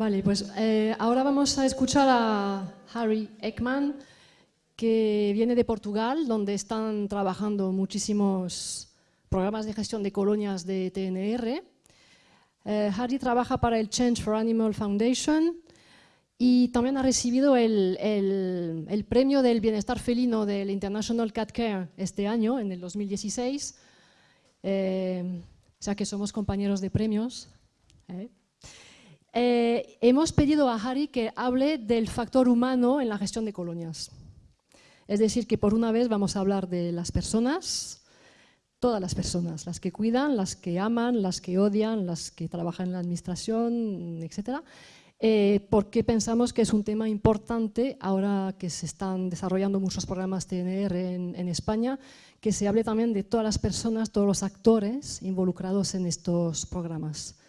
Vale, pues eh, ahora vamos a escuchar a Harry Ekman, que viene de Portugal, donde están trabajando muchísimos programas de gestión de colonias de TNR. Eh, Harry trabaja para el Change for Animal Foundation y también ha recibido el, el, premio del bienestar felino del International Cat Care este año, en el 2016. Eh, o sea que somos compañeros de premios. ¿eh? Eh, hemos pedido a Harry que hable del factor humano en la gestión de colonias. Es decir, que por una vez vamos a hablar de las personas, todas las personas, las que cuidan, las que aman, las que odian, las que trabajan en la administración, etc. Eh, porque pensamos que es un tema importante ahora que se están desarrollando muchos programas TNR en, en España, que se hable también de todas las personas, todos los actores involucrados en estos programas.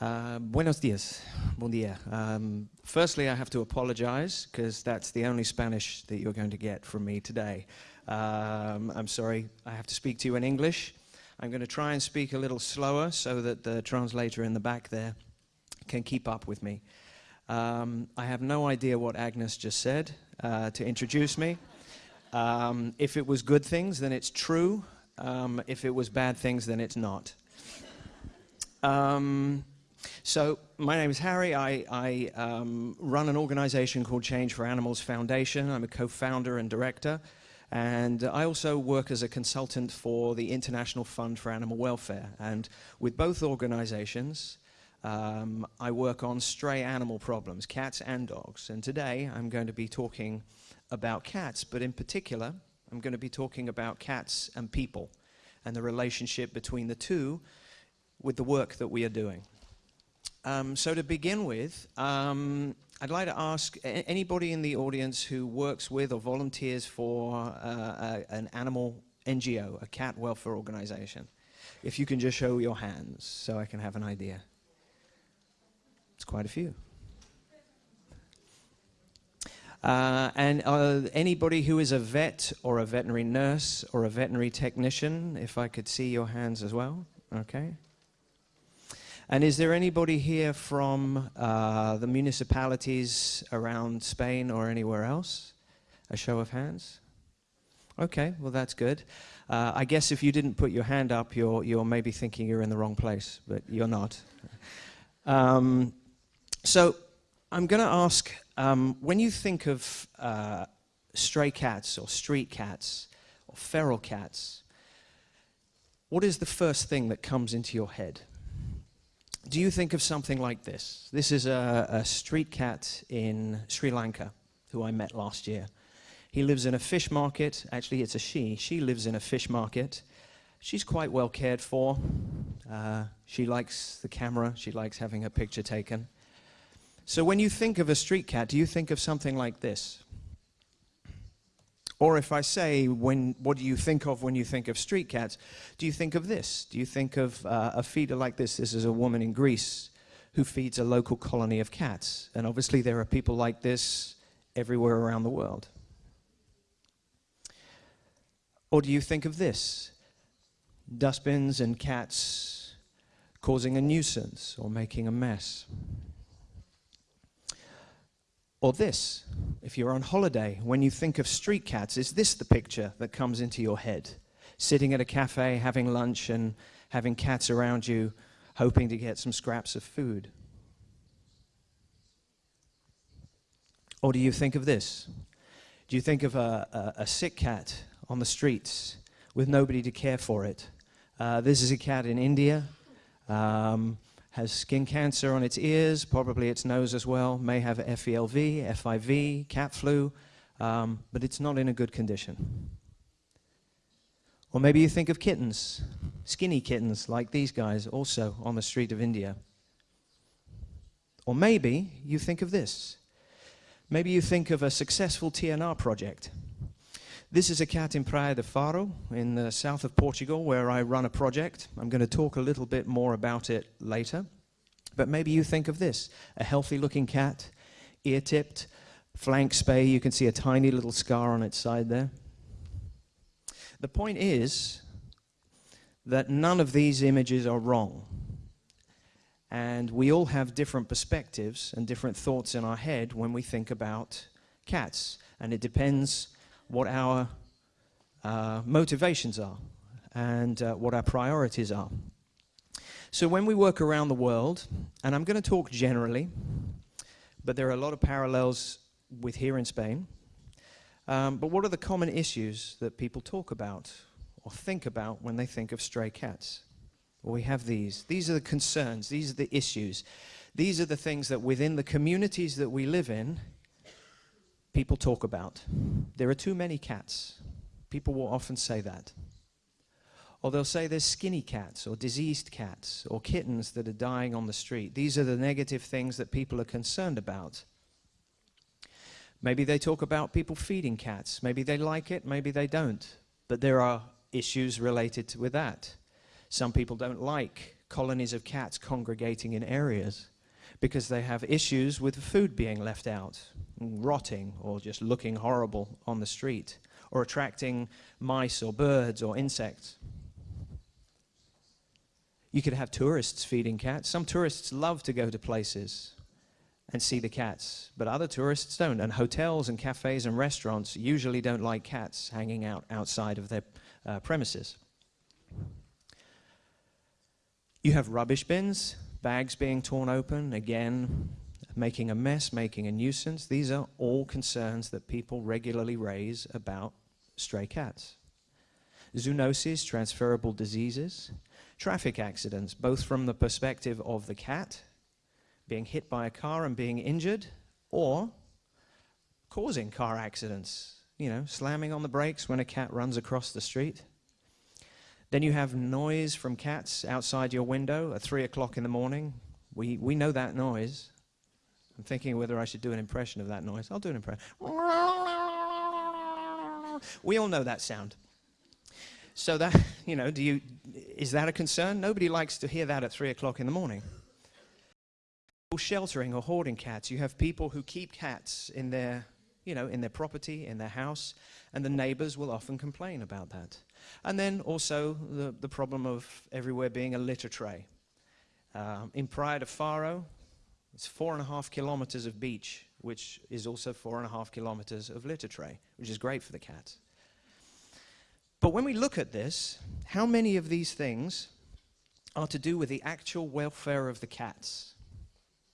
Uh, buenos dias, bon dia. Um, firstly, I have to apologize because that's the only Spanish that you're going to get from me today. Um, I'm sorry, I have to speak to you in English. I'm going to try and speak a little slower so that the translator in the back there can keep up with me. Um, I have no idea what Agnes just said uh, to introduce me. Um, if it was good things, then it's true. Um, if it was bad things, then it's not. So my name is Harry. I, I um, run an organization called Change for Animals Foundation. I'm a co-founder and director. And I also work as a consultant for the International Fund for Animal Welfare. And with both organizations, um, I work on stray animal problems, cats and dogs. And today I'm going to be talking about cats, but in particular, I'm going to be talking about cats and people and the relationship between the two with the work that we are doing. Um, so to begin with, um, I'd like to ask anybody in the audience who works with or volunteers for uh, a, an animal NGO, a cat welfare organization, if you can just show your hands so I can have an idea. It's quite a few. Uh, and uh, anybody who is a vet or a veterinary nurse or a veterinary technician, if I could see your hands as well, okay. And is there anybody here from uh, the municipalities around Spain or anywhere else? A show of hands? Okay, well that's good. Uh, I guess if you didn't put your hand up, you're, you're maybe thinking you're in the wrong place, but you're not. Um, so I'm going to ask, um, when you think of uh, stray cats or street cats or feral cats, what is the first thing that comes into your head? Do you think of something like this? This is a, a, street cat in Sri Lanka who I met last year. He lives in a fish market. Actually, it's a she. She lives in a fish market. She's quite well cared for. Uh, she likes the camera. She likes having her picture taken. So when you think of a street cat, do you think of something like this? Or if I say, when, what do you think of when you think of street cats? Do you think of this? Do you think of uh, a feeder like this? This is a woman in Greece who feeds a local colony of cats. And obviously there are people like this everywhere around the world. Or do you think of this? Dustbins and cats causing a nuisance or making a mess. Or this, if you're on holiday, when you think of street cats, is this the picture that comes into your head? Sitting at a cafe, having lunch, and having cats around you, hoping to get some scraps of food. Or do you think of this? Do you think of a, a, a sick cat on the streets with nobody to care for it? Uh, this is a cat in India. Um, has skin cancer on its ears, probably its nose as well, may have FELV, FIV, cat flu, um, but it's not in a good condition. Or maybe you think of kittens, skinny kittens like these guys, also on the street of India. Or maybe you think of this. Maybe you think of a successful TNR project. This is a cat in Praia de Faro in the south of Portugal where I run a project. I'm going to talk a little bit more about it later. But maybe you think of this, a healthy looking cat, ear-tipped, flank spay, you can see a tiny little scar on its side there. The point is that none of these images are wrong. And we all have different perspectives and different thoughts in our head when we think about cats. And it depends what our uh, motivations are and uh, what our priorities are. So when we work around the world, and I'm going to talk generally, but there are a lot of parallels with here in Spain. Um, but what are the common issues that people talk about or think about when they think of stray cats? Well, we have these. These are the concerns, these are the issues. These are the things that within the communities that we live in, people talk about. There are too many cats. People will often say that. Or they'll say there's skinny cats or diseased cats or kittens that are dying on the street. These are the negative things that people are concerned about. Maybe they talk about people feeding cats. Maybe they like it, maybe they don't. But there are issues related with that. Some people don't like colonies of cats congregating in areas because they have issues with food being left out, rotting, or just looking horrible on the street, or attracting mice or birds or insects. You could have tourists feeding cats. Some tourists love to go to places and see the cats, but other tourists don't. And hotels and cafes and restaurants usually don't like cats hanging out outside of their uh, premises. You have rubbish bins, bags being torn open, again, making a mess, making a nuisance. These are all concerns that people regularly raise about stray cats. Zoonoses, transferable diseases, traffic accidents, both from the perspective of the cat being hit by a car and being injured, or causing car accidents, you know, slamming on the brakes when a cat runs across the street. Then you have noise from cats outside your window at 3 o'clock in the morning. We, we know that noise. I'm thinking whether I should do an impression of that noise. I'll do an impression. We all know that sound. So that, you know, do you, is that a concern? Nobody likes to hear that at 3 o'clock in the morning. Sheltering or hoarding cats. You have people who keep cats in their, you know, in their property, in their house, and the neighbors will often complain about that. And then also the, the problem of everywhere being a litter tray. Um, in Praia de Faro, it's four and a half kilometers of beach, which is also four and a half kilometers of litter tray, which is great for the cats. But when we look at this, how many of these things are to do with the actual welfare of the cats?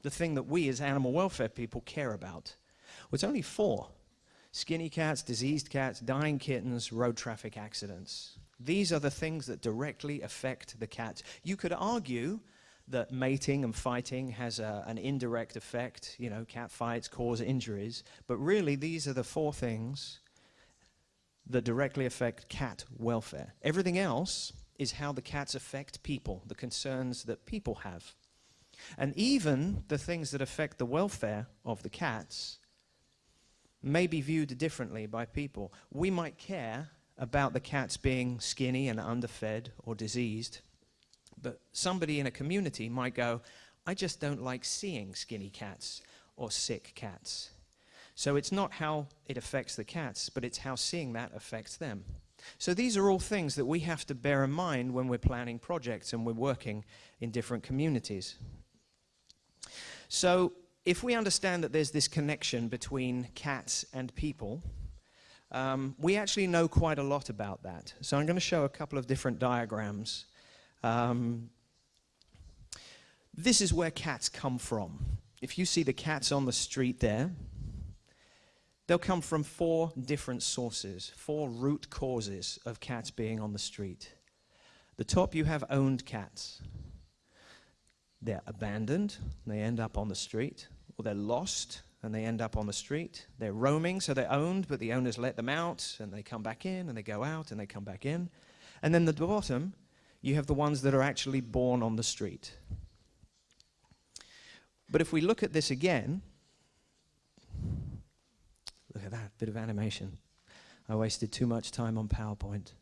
The thing that we as animal welfare people care about. Well, it's only four skinny cats, diseased cats, dying kittens, road traffic accidents. These are the things that directly affect the cats. You could argue that mating and fighting has a, an indirect effect. You know, cat fights cause injuries. But really, these are the four things that directly affect cat welfare. Everything else is how the cats affect people, the concerns that people have. And even the things that affect the welfare of the cats may be viewed differently by people. We might care about the cats being skinny and underfed or diseased, but somebody in a community might go, I just don't like seeing skinny cats or sick cats. So it's not how it affects the cats, but it's how seeing that affects them. So these are all things that we have to bear in mind when we're planning projects and we're working in different communities. So if we understand that there's this connection between cats and people, um, we actually know quite a lot about that. So I'm going to show a couple of different diagrams. Um, this is where cats come from. If you see the cats on the street there, they'll come from four different sources, four root causes of cats being on the street. The top you have owned cats. They're abandoned, they end up on the street or they're lost and they end up on the street. They're roaming, so they're owned, but the owners let them out and they come back in and they go out and they come back in. And then the bottom, you have the ones that are actually born on the street. But if we look at this again, look at that bit of animation. I wasted too much time on PowerPoint.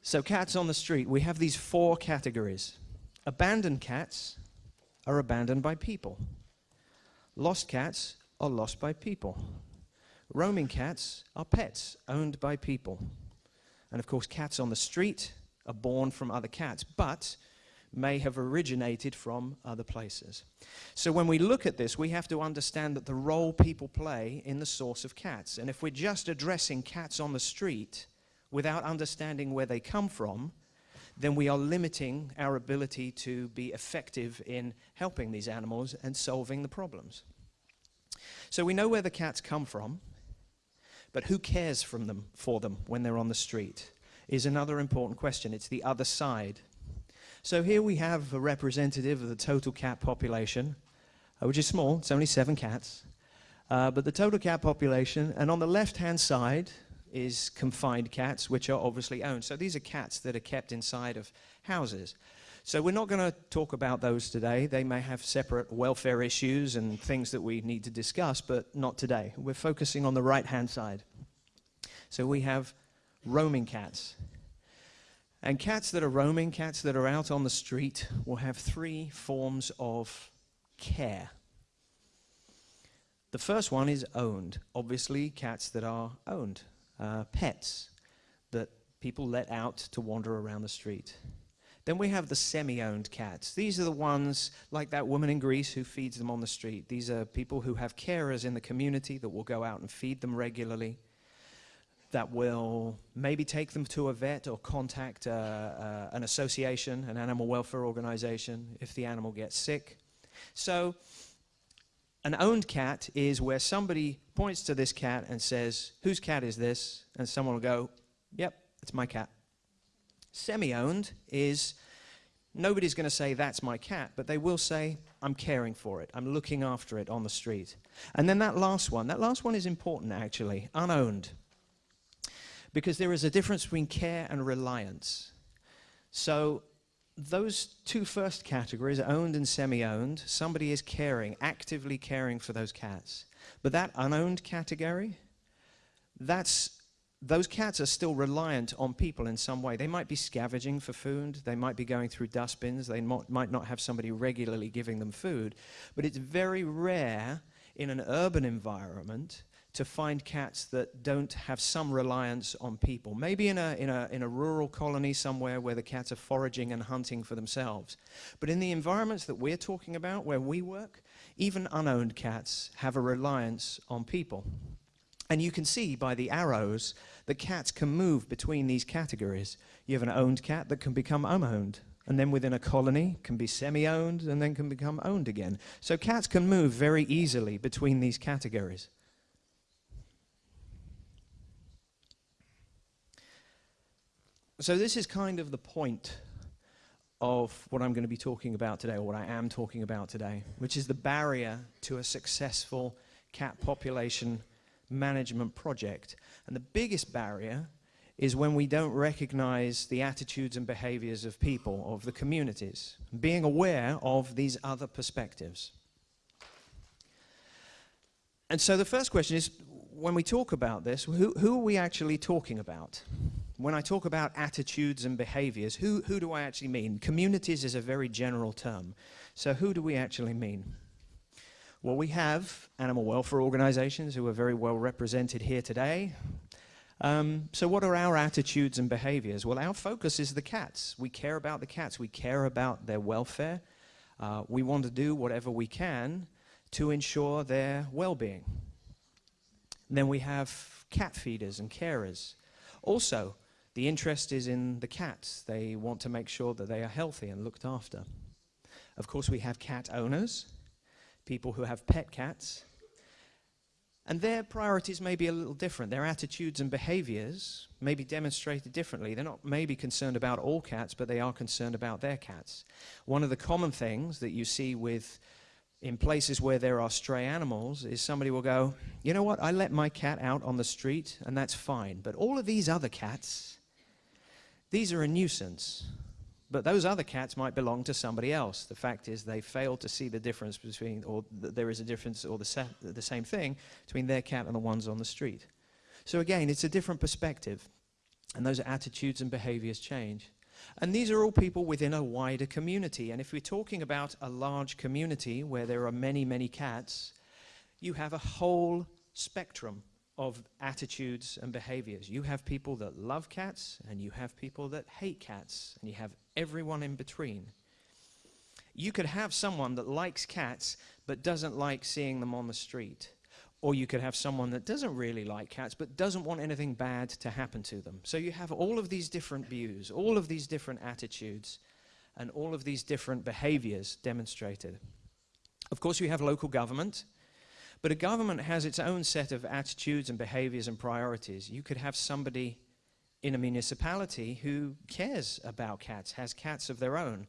So, cats on the street, we have these four categories abandoned cats, are abandoned by people. Lost cats are lost by people. Roaming cats are pets owned by people. And of course, cats on the street are born from other cats, but may have originated from other places. So when we look at this, we have to understand that the role people play in the source of cats. And if we're just addressing cats on the street without understanding where they come from, then we are limiting our ability to be effective in helping these animals and solving the problems. So we know where the cats come from, but who cares from them, for them when they're on the street is another important question. It's the other side so here we have a representative of the total cat population, uh, which is small, it's only seven cats. Uh, but the total cat population, and on the left-hand side is confined cats, which are obviously owned. So these are cats that are kept inside of houses. So we're not going to talk about those today. They may have separate welfare issues and things that we need to discuss, but not today. We're focusing on the right-hand side. So we have roaming cats. And cats that are roaming, cats that are out on the street, will have three forms of care. The first one is owned. Obviously, cats that are owned, uh, pets that people let out to wander around the street. Then we have the semi-owned cats. These are the ones like that woman in Greece who feeds them on the street. These are people who have carers in the community that will go out and feed them regularly that will maybe take them to a vet or contact uh, uh, an association, an animal welfare organization, if the animal gets sick. So an owned cat is where somebody points to this cat and says, whose cat is this? And someone will go, yep, it's my cat. Semi-owned is nobody's going to say that's my cat, but they will say, I'm caring for it. I'm looking after it on the street. And then that last one, that last one is important actually, unowned because there is a difference between care and reliance. So those two first categories, owned and semi-owned, somebody is caring, actively caring for those cats. But that unowned category, that's those cats are still reliant on people in some way. They might be scavenging for food, they might be going through dustbins, they might not have somebody regularly giving them food, but it's very rare in an urban environment to find cats that don't have some reliance on people. Maybe in a, in, a, in a rural colony somewhere where the cats are foraging and hunting for themselves. But in the environments that we're talking about, where we work, even unowned cats have a reliance on people. And you can see by the arrows that cats can move between these categories. You have an owned cat that can become unowned, and then within a colony can be semi-owned and then can become owned again. So cats can move very easily between these categories. So this is kind of the point of what I'm going to be talking about today, or what I am talking about today, which is the barrier to a successful cat population management project. And the biggest barrier is when we don't recognize the attitudes and behaviors of people, of the communities, being aware of these other perspectives. And so the first question is, when we talk about this, who, who are we actually talking about? When I talk about attitudes and behaviors, who, who do I actually mean? Communities is a very general term. So who do we actually mean? Well, we have animal welfare organizations who are very well represented here today. Um, so what are our attitudes and behaviors? Well, our focus is the cats. We care about the cats. We care about their welfare. Uh, we want to do whatever we can to ensure their well-being. Then we have cat feeders and carers. Also, the interest is in the cats. They want to make sure that they are healthy and looked after. Of course, we have cat owners, people who have pet cats, and their priorities may be a little different. Their attitudes and behaviors may be demonstrated differently. They're not maybe concerned about all cats, but they are concerned about their cats. One of the common things that you see with in places where there are stray animals is somebody will go, you know what, I let my cat out on the street and that's fine, but all of these other cats, these are a nuisance, but those other cats might belong to somebody else. The fact is they fail to see the difference between, or th there is a difference or the, the same thing between their cat and the ones on the street. So again, it's a different perspective, and those attitudes and behaviors change. And these are all people within a wider community. And if we're talking about a large community where there are many, many cats, you have a whole spectrum of attitudes and behaviors. You have people that love cats, and you have people that hate cats, and you have everyone in between. You could have someone that likes cats but doesn't like seeing them on the street. Or you could have someone that doesn't really like cats but doesn't want anything bad to happen to them. So you have all of these different views, all of these different attitudes, and all of these different behaviors demonstrated. Of course, you have local government, but a government has its own set of attitudes and behaviors and priorities. You could have somebody in a municipality who cares about cats, has cats of their own,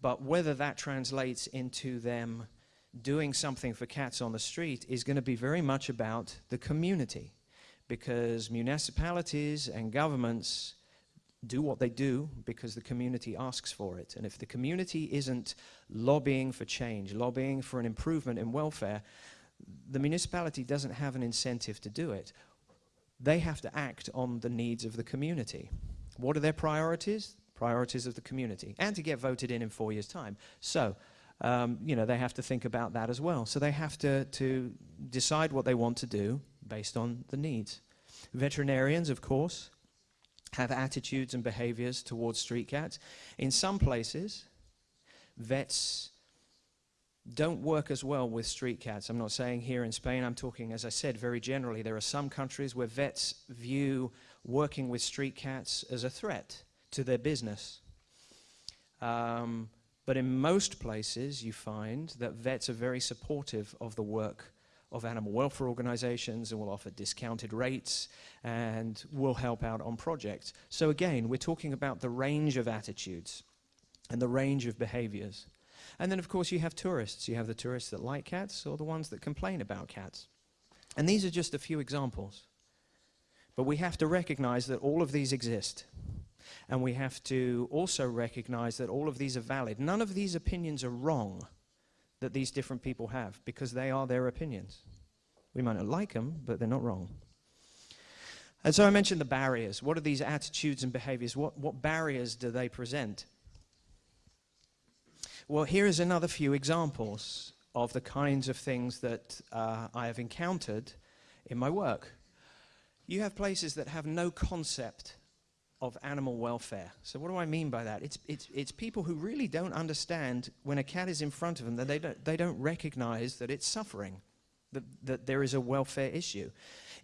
but whether that translates into them doing something for cats on the street is going to be very much about the community because municipalities and governments do what they do because the community asks for it. And if the community isn't lobbying for change, lobbying for an improvement in welfare, the municipality doesn't have an incentive to do it. They have to act on the needs of the community. What are their priorities? priorities of the community, and to get voted in in four years' time. So, um, you know, they have to think about that as well. So they have to, to decide what they want to do based on the needs. Veterinarians, of course, have attitudes and behaviors towards street cats. In some places, vets don't work as well with street cats. I'm not saying here in Spain, I'm talking, as I said, very generally. There are some countries where vets view working with street cats as a threat to their business. Um, but in most places, you find that vets are very supportive of the work of animal welfare organizations and will offer discounted rates and will help out on projects. So again, we're talking about the range of attitudes and the range of behaviors. And then, of course, you have tourists. You have the tourists that like cats or the ones that complain about cats. And these are just a few examples. But we have to recognize that all of these exist. And we have to also recognize that all of these are valid. None of these opinions are wrong that these different people have because they are their opinions. We might not like them, but they're not wrong. And so I mentioned the barriers. What are these attitudes and behaviors? What, what barriers do they present? Well, here is another few examples of the kinds of things that uh, I have encountered in my work. You have places that have no concept of animal welfare. So what do I mean by that? It's, it's, it's people who really don't understand when a cat is in front of them that they don't, they don't recognize that it's suffering, that, that there is a welfare issue.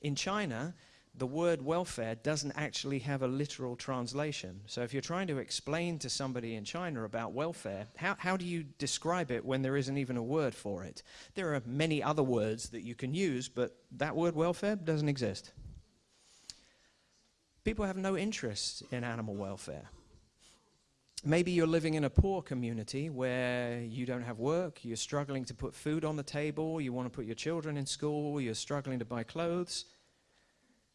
In China, the word welfare doesn't actually have a literal translation. So if you're trying to explain to somebody in China about welfare, how, how do you describe it when there isn't even a word for it? There are many other words that you can use, but that word welfare doesn't exist. People have no interest in animal welfare. Maybe you're living in a poor community where you don't have work, you're struggling to put food on the table, you want to put your children in school, you're struggling to buy clothes.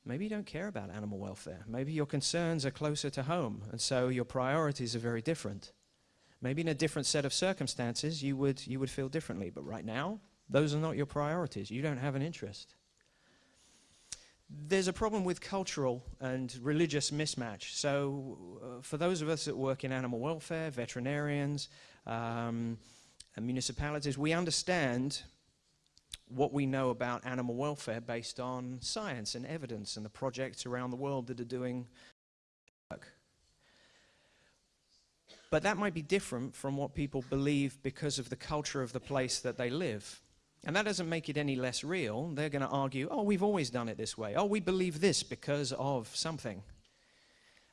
Maybe you don't care about animal welfare. Maybe your concerns are closer to home, and so your priorities are very different. Maybe in a different set of circumstances, you would, you would feel differently, but right now, those are not your priorities. You don't have an interest there's a problem with cultural and religious mismatch. So uh, for those of us that work in animal welfare, veterinarians, um, and municipalities, we understand what we know about animal welfare based on science and evidence and the projects around the world that are doing work. But that might be different from what people believe because of the culture of the place that they live. And that doesn't make it any less real. They're going to argue, oh, we've always done it this way. Oh, we believe this because of something.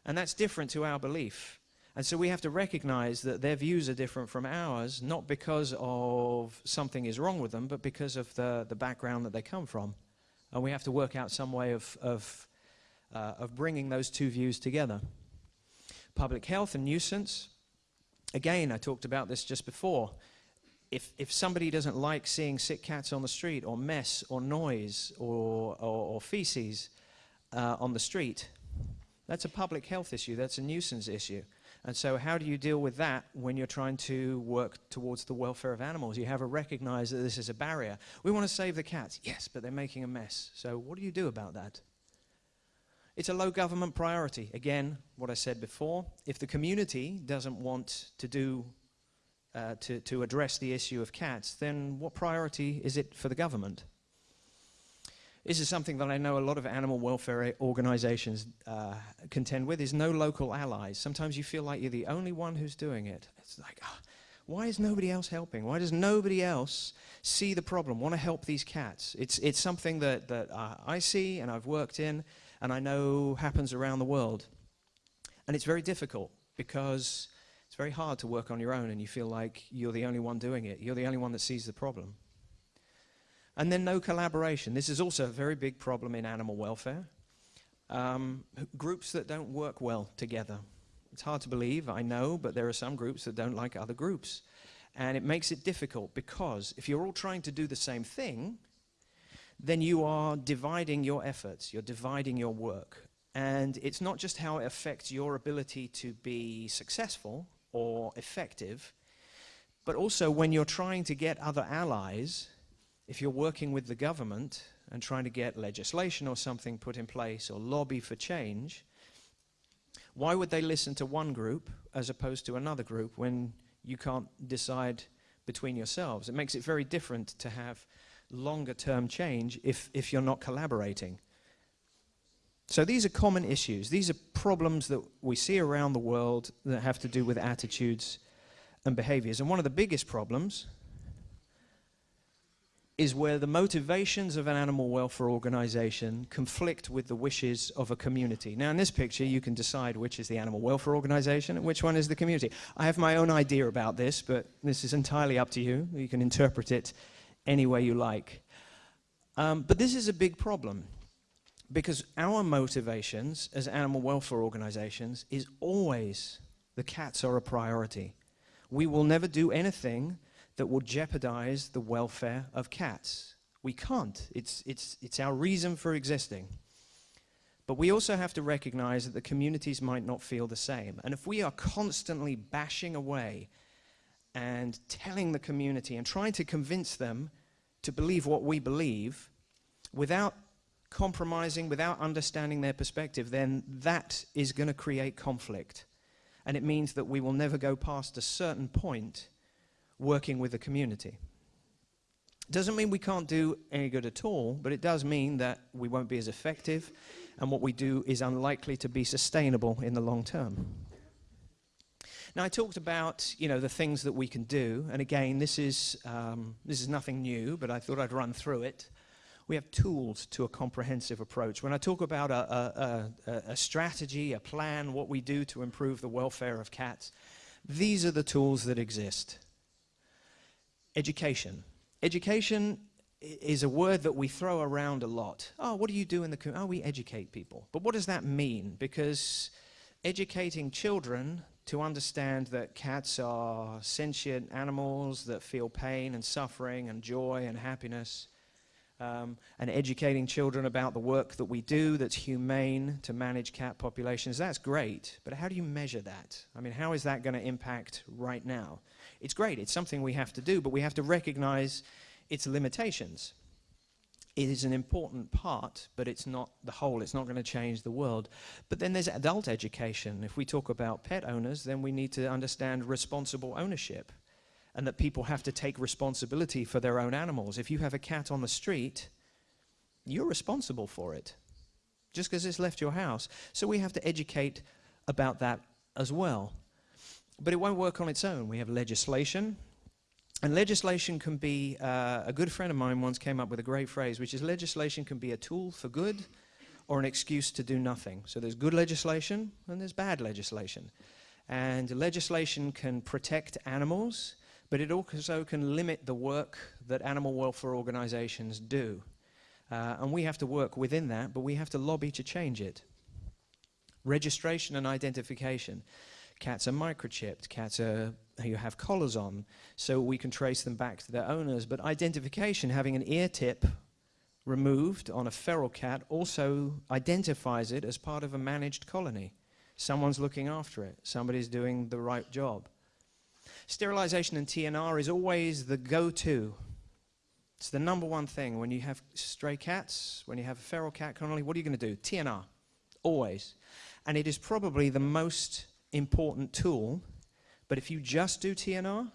And that's different to our belief. And so we have to recognize that their views are different from ours, not because of something is wrong with them, but because of the, the background that they come from. And we have to work out some way of, of, uh, of bringing those two views together. Public health and nuisance. Again, I talked about this just before if, if somebody doesn't like seeing sick cats on the street or mess or noise or, or, or feces uh, on the street, that's a public health issue, that's a nuisance issue. And so how do you deal with that when you're trying to work towards the welfare of animals? You have to recognize that this is a barrier. We want to save the cats, yes, but they're making a mess. So what do you do about that? It's a low government priority. Again, what I said before, if the community doesn't want to do uh, to, to address the issue of cats, then what priority is it for the government? This is something that I know a lot of animal welfare organizations uh, contend with, is no local allies. Sometimes you feel like you're the only one who's doing it. It's like, oh, why is nobody else helping? Why does nobody else see the problem, want to help these cats? It's, it's something that, that uh, I see and I've worked in and I know happens around the world. And it's very difficult because it's very hard to work on your own and you feel like you're the only one doing it. You're the only one that sees the problem. And then no collaboration. This is also a very big problem in animal welfare. Um, groups that don't work well together. It's hard to believe, I know, but there are some groups that don't like other groups. And it makes it difficult because if you're all trying to do the same thing, then you are dividing your efforts, you're dividing your work. And it's not just how it affects your ability to be successful or effective, but also when you're trying to get other allies if you're working with the government and trying to get legislation or something put in place or lobby for change, why would they listen to one group as opposed to another group when you can't decide between yourselves? It makes it very different to have longer term change if, if you're not collaborating. So these are common issues. These are problems that we see around the world that have to do with attitudes and behaviors. And one of the biggest problems is where the motivations of an animal welfare organization conflict with the wishes of a community. Now, in this picture, you can decide which is the animal welfare organization and which one is the community. I have my own idea about this, but this is entirely up to you. You can interpret it any way you like. Um, but this is a big problem because our motivations as animal welfare organizations is always the cats are a priority. We will never do anything that will jeopardize the welfare of cats. We can't. It's, it's, it's our reason for existing. But we also have to recognize that the communities might not feel the same. And if we are constantly bashing away and telling the community and trying to convince them to believe what we believe without compromising, without understanding their perspective, then that is going to create conflict. And it means that we will never go past a certain point working with the community. Doesn't mean we can't do any good at all, but it does mean that we won't be as effective and what we do is unlikely to be sustainable in the long term. Now I talked about you know the things that we can do, and again this is um, this is nothing new, but I thought I'd run through it. We have tools to a comprehensive approach. When I talk about a, a, a, a strategy, a plan, what we do to improve the welfare of cats, these are the tools that exist education. Education is a word that we throw around a lot. Oh, what do you do in the community? Oh, we educate people. But what does that mean? Because educating children to understand that cats are sentient animals that feel pain and suffering and joy and happiness, um, and educating children about the work that we do that's humane to manage cat populations, that's great. But how do you measure that? I mean, how is that going to impact right now? It's great, it's something we have to do, but we have to recognize its limitations. It is an important part, but it's not the whole. It's not going to change the world. But then there's adult education. If we talk about pet owners, then we need to understand responsible ownership and that people have to take responsibility for their own animals. If you have a cat on the street, you're responsible for it just because it's left your house. So we have to educate about that as well. But it won't work on its own. We have legislation. And legislation can be, uh, a good friend of mine once came up with a great phrase, which is legislation can be a tool for good or an excuse to do nothing. So there's good legislation and there's bad legislation. And legislation can protect animals, but it also can limit the work that animal welfare organizations do. Uh, and we have to work within that, but we have to lobby to change it. Registration and identification. Cats are microchipped, cats are you have collars on, so we can trace them back to their owners. But identification, having an ear tip removed on a feral cat, also identifies it as part of a managed colony. Someone's looking after it, somebody's doing the right job. Sterilization and TNR is always the go-to. It's the number one thing. When you have stray cats, when you have a feral cat colony, what are you going to do? TNR. Always. And it is probably the most important tool, but if you just do TNR,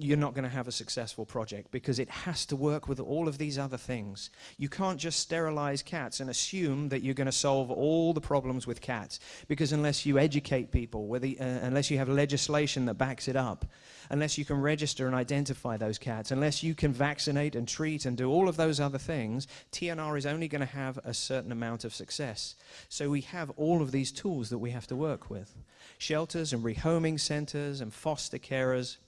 you're not going to have a successful project because it has to work with all of these other things. You can't just sterilize cats and assume that you're going to solve all the problems with cats because unless you educate people, whether, uh, unless you have legislation that backs it up, unless you can register and identify those cats, unless you can vaccinate and treat and do all of those other things, TNR is only going to have a certain amount of success. So we have all of these tools that we have to work with. Shelters and rehoming centers and foster carers,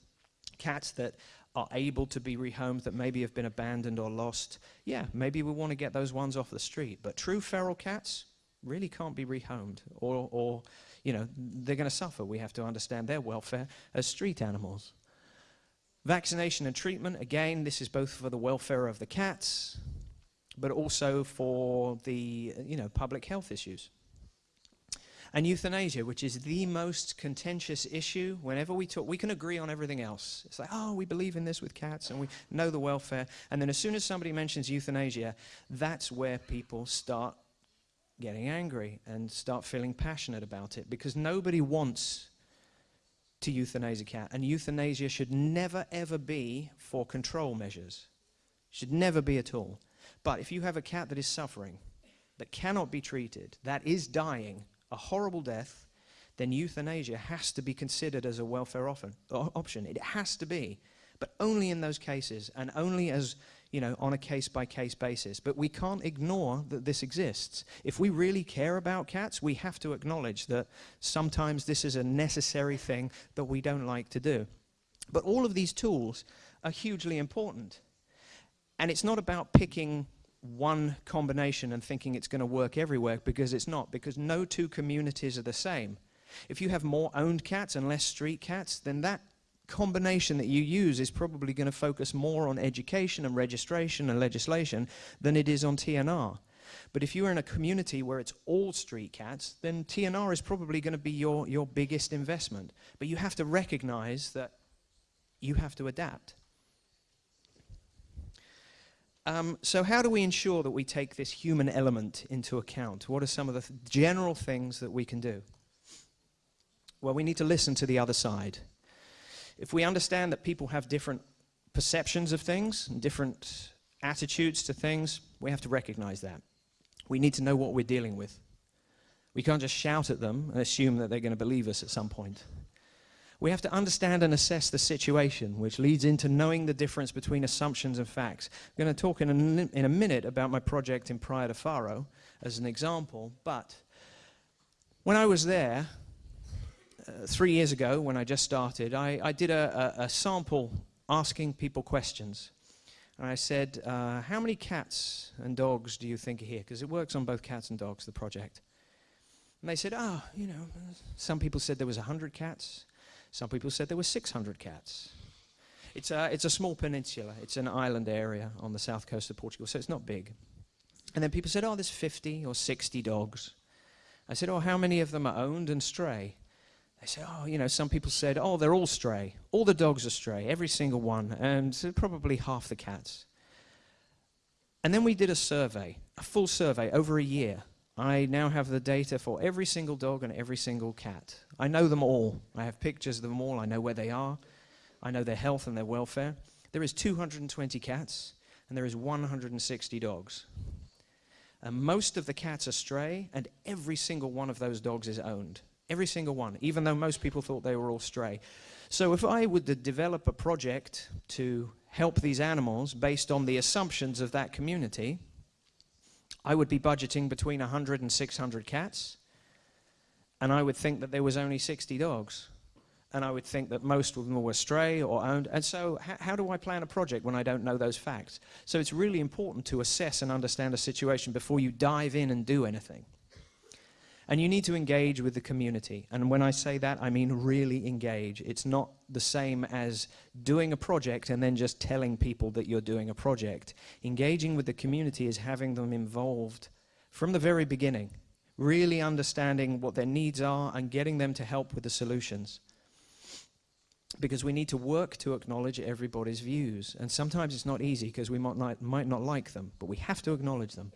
cats that are able to be rehomed that maybe have been abandoned or lost, yeah, maybe we want to get those ones off the street. But true feral cats really can't be rehomed or, or you know, they're going to suffer. We have to understand their welfare as street animals. Vaccination and treatment, again, this is both for the welfare of the cats, but also for the, you know, public health issues. And euthanasia, which is the most contentious issue, whenever we talk, we can agree on everything else. It's like, oh, we believe in this with cats and we know the welfare. And then as soon as somebody mentions euthanasia, that's where people start getting angry and start feeling passionate about it because nobody wants to euthanize a cat. And euthanasia should never, ever be for control measures. Should never be at all. But if you have a cat that is suffering, that cannot be treated, that is dying, a horrible death, then euthanasia has to be considered as a welfare often, option. It has to be, but only in those cases and only as you know, on a case-by-case basis. But we can't ignore that this exists. If we really care about cats, we have to acknowledge that sometimes this is a necessary thing that we don't like to do. But all of these tools are hugely important. And it's not about picking one combination and thinking it's going to work everywhere because it's not, because no two communities are the same. If you have more owned cats and less street cats, then that combination that you use is probably going to focus more on education and registration and legislation than it is on TNR. But if you're in a community where it's all street cats, then TNR is probably going to be your, your biggest investment. But you have to recognize that you have to adapt. Um, so how do we ensure that we take this human element into account? What are some of the th general things that we can do? Well, we need to listen to the other side. If we understand that people have different perceptions of things and different attitudes to things, we have to recognize that. We need to know what we're dealing with. We can't just shout at them and assume that they're going to believe us at some point. We have to understand and assess the situation, which leads into knowing the difference between assumptions and facts. I'm going to talk in a, in a minute about my project in Praia de Faro as an example, but when I was there, uh, three years ago, when I just started, I, I did a, a, a, sample asking people questions. And I said, uh, how many cats and dogs do you think are here? Because it works on both cats and dogs, the project. And they said, oh, you know, some people said there was 100 cats. Some people said there were 600 cats. It's a, it's a small peninsula. It's an island area on the south coast of Portugal, so it's not big. And then people said, oh, there's 50 or 60 dogs. I said, oh, how many of them are owned and stray? They said, oh, you know, some people said, oh, they're all stray. All the dogs are stray, every single one, and probably half the cats. And then we did a survey, a full survey over a year I now have the data for every single dog and every single cat. I know them all. I have pictures of them all. I know where they are. I know their health and their welfare. There is 220 cats and there is 160 dogs. And most of the cats are stray and every single one of those dogs is owned. Every single one, even though most people thought they were all stray. So if I would develop a project to help these animals based on the assumptions of that community, I would be budgeting between 100 and 600 cats, and I would think that there was only 60 dogs. And I would think that most of them were stray or owned. And so how do I plan a project when I don't know those facts? So it's really important to assess and understand a situation before you dive in and do anything. And you need to engage with the community. And when I say that, I mean really engage. It's not the same as doing a project and then just telling people that you're doing a project. Engaging with the community is having them involved from the very beginning, really understanding what their needs are and getting them to help with the solutions. Because we need to work to acknowledge everybody's views. And sometimes it's not easy because we might not, might not like them, but we have to acknowledge them.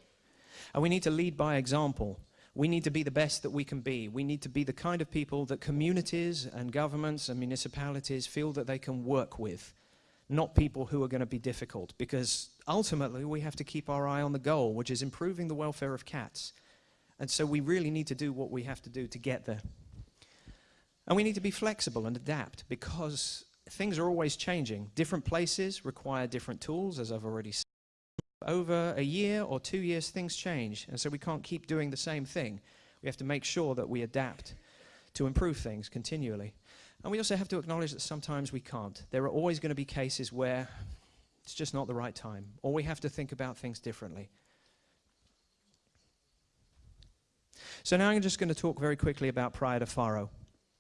And we need to lead by example. We need to be the best that we can be. We need to be the kind of people that communities and governments and municipalities feel that they can work with not people who are going to be difficult, because ultimately we have to keep our eye on the goal, which is improving the welfare of cats. And so we really need to do what we have to do to get there. And we need to be flexible and adapt because things are always changing. Different places require different tools, as I've already said. Over a year or two years, things change. And so we can't keep doing the same thing. We have to make sure that we adapt to improve things continually. And we also have to acknowledge that sometimes we can't. There are always going to be cases where it's just not the right time, or we have to think about things differently. So now I'm just going to talk very quickly about Praia de Faro.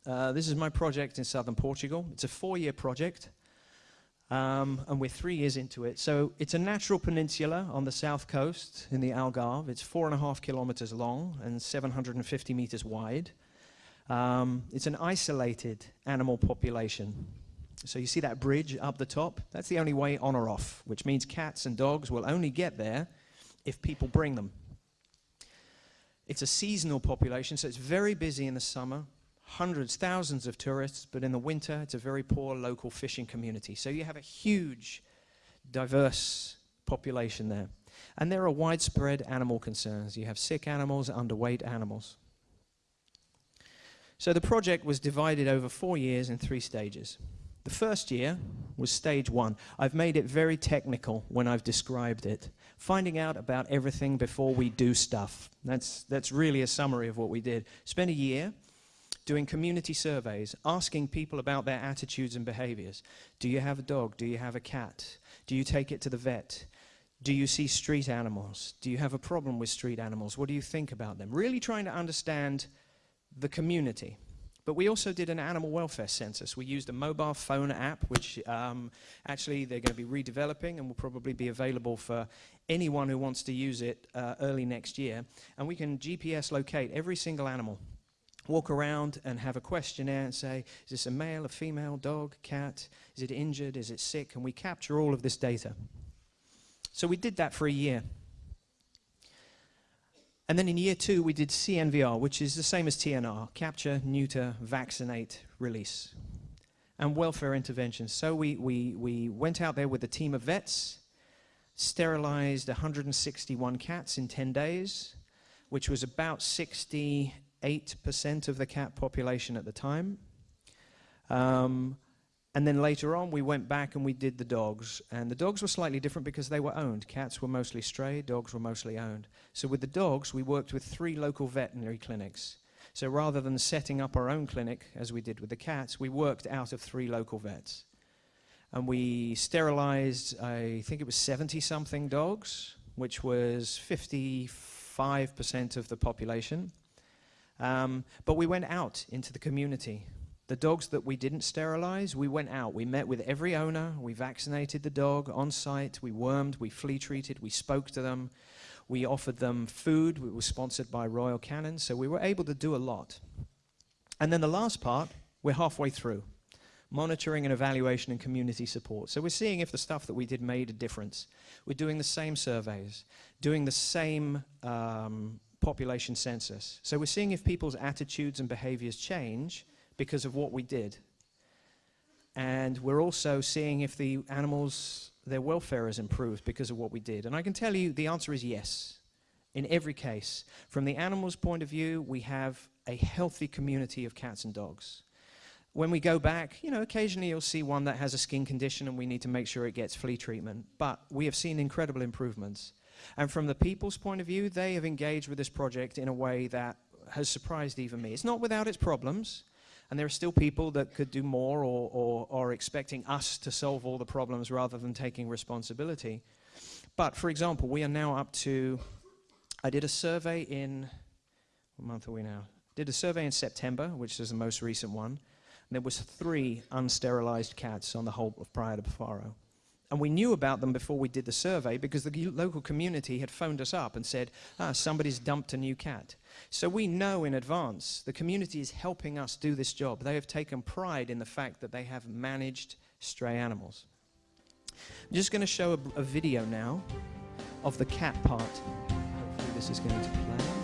Uh, this is my project in southern Portugal. It's a four-year project, um, and we're three years into it. So it's a natural peninsula on the south coast in the Algarve. It's four and a half kilometers long and 750 meters wide. Um, it's an isolated animal population. So you see that bridge up the top? That's the only way on or off, which means cats and dogs will only get there if people bring them. It's a seasonal population, so it's very busy in the summer, hundreds, thousands of tourists, but in the winter it's a very poor local fishing community. So you have a huge, diverse population there. And there are widespread animal concerns. You have sick animals, underweight animals. So the project was divided over four years in three stages. The first year was stage one. I've made it very technical when I've described it. Finding out about everything before we do stuff. That's, that's really a summary of what we did. Spent a year doing community surveys, asking people about their attitudes and behaviors. Do you have a dog? Do you have a cat? Do you take it to the vet? Do you see street animals? Do you have a problem with street animals? What do you think about them? Really trying to understand the community. But we also did an animal welfare census. We used a mobile phone app, which um, actually they're going to be redeveloping and will probably be available for anyone who wants to use it uh, early next year. And we can GPS locate every single animal. Walk around and have a questionnaire and say, is this a male, a female, dog, cat? Is it injured? Is it sick? And we capture all of this data. So we did that for a year. And then in year two, we did CNVR, which is the same as TNR, capture, neuter, vaccinate, release, and welfare interventions. So we, we, we went out there with a team of vets, sterilized 161 cats in 10 days, which was about 68% of the cat population at the time. Um, and then later on, we went back and we did the dogs. And the dogs were slightly different because they were owned. Cats were mostly stray, dogs were mostly owned. So with the dogs, we worked with three local veterinary clinics. So rather than setting up our own clinic, as we did with the cats, we worked out of three local vets. And we sterilized, I think it was 70 something dogs, which was 55% of the population. Um, but we went out into the community the dogs that we didn't sterilize, we went out. We met with every owner. We vaccinated the dog on site. We wormed, we flea treated, we spoke to them. We offered them food. We were sponsored by Royal Canin, so we were able to do a lot. And then the last part, we're halfway through. Monitoring and evaluation and community support. So we're seeing if the stuff that we did made a difference. We're doing the same surveys, doing the same um, population census. So we're seeing if people's attitudes and behaviors change because of what we did. And we're also seeing if the animals, their welfare has improved because of what we did. And I can tell you the answer is yes, in every case. From the animal's point of view, we have a healthy community of cats and dogs. When we go back, you know, occasionally you'll see one that has a skin condition and we need to make sure it gets flea treatment. But we have seen incredible improvements. And from the people's point of view, they have engaged with this project in a way that has surprised even me. It's not without its problems, and there are still people that could do more or, or, or expecting us to solve all the problems rather than taking responsibility. But for example, we are now up to, I did a survey in, what month are we now? Did a survey in September, which is the most recent one. And there was three unsterilized cats on the whole of Praia de Faro. And we knew about them before we did the survey because the local community had phoned us up and said, ah, somebody's dumped a new cat. So we know in advance the community is helping us do this job. They have taken pride in the fact that they have managed stray animals. I'm just going to show a, a video now of the cat part. Hopefully this is going to play.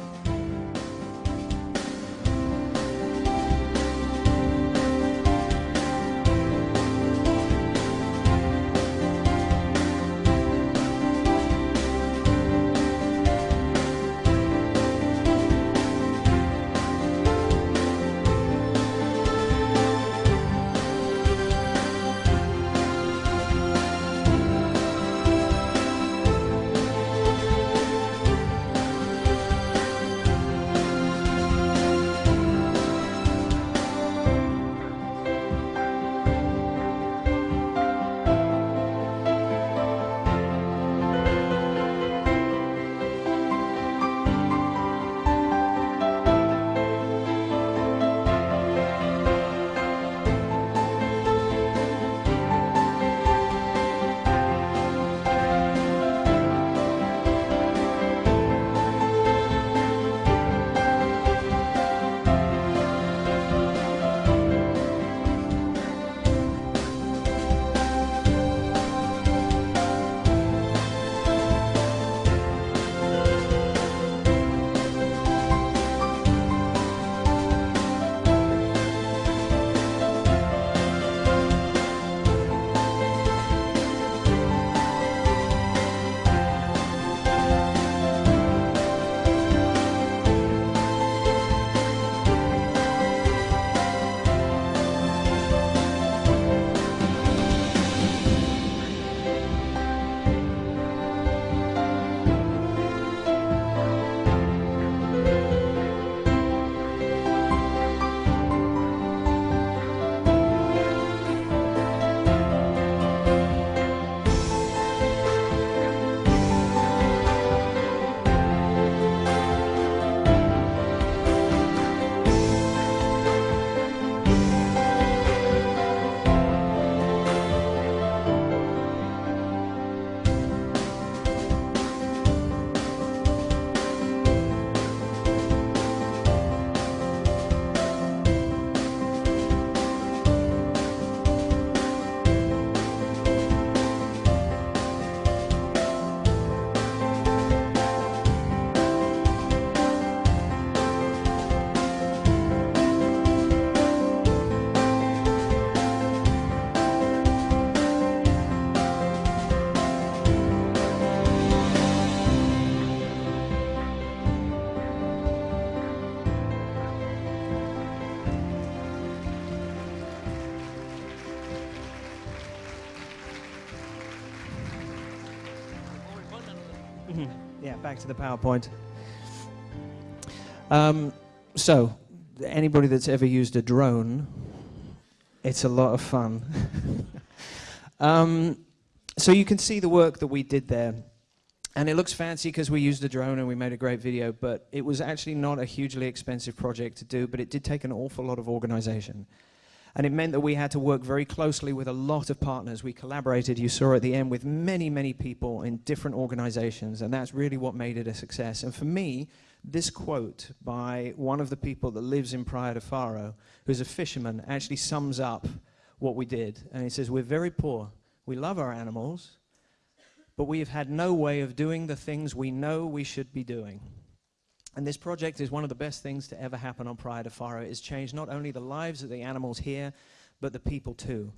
Back to the PowerPoint. Um, so, anybody that's ever used a drone, it's a lot of fun. um, so you can see the work that we did there. And it looks fancy because we used a drone and we made a great video, but it was actually not a hugely expensive project to do, but it did take an awful lot of organization. And it meant that we had to work very closely with a lot of partners. We collaborated, you saw at the end, with many, many people in different organizations, and that's really what made it a success. And for me, this quote by one of the people that lives in Praia de Faro, who's a fisherman, actually sums up what we did. And he says, We're very poor. We love our animals, but we have had no way of doing the things we know we should be doing. And this project is one of the best things to ever happen on Praia de Faro. It's changed not only the lives of the animals here, but the people too.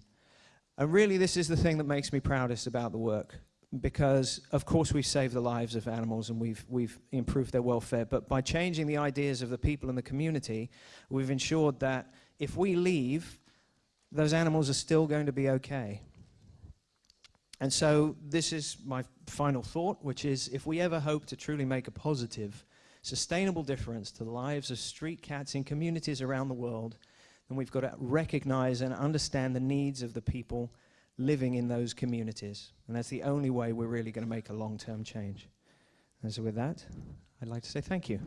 And really, this is the thing that makes me proudest about the work. Because, of course, we've saved the lives of animals and we've, we've improved their welfare. But by changing the ideas of the people in the community, we've ensured that if we leave, those animals are still going to be okay. And so, this is my final thought, which is if we ever hope to truly make a positive sustainable difference to the lives of street cats in communities around the world, then we've got to recognize and understand the needs of the people living in those communities. And that's the only way we're really going to make a long-term change. And so with that, I'd like to say thank you.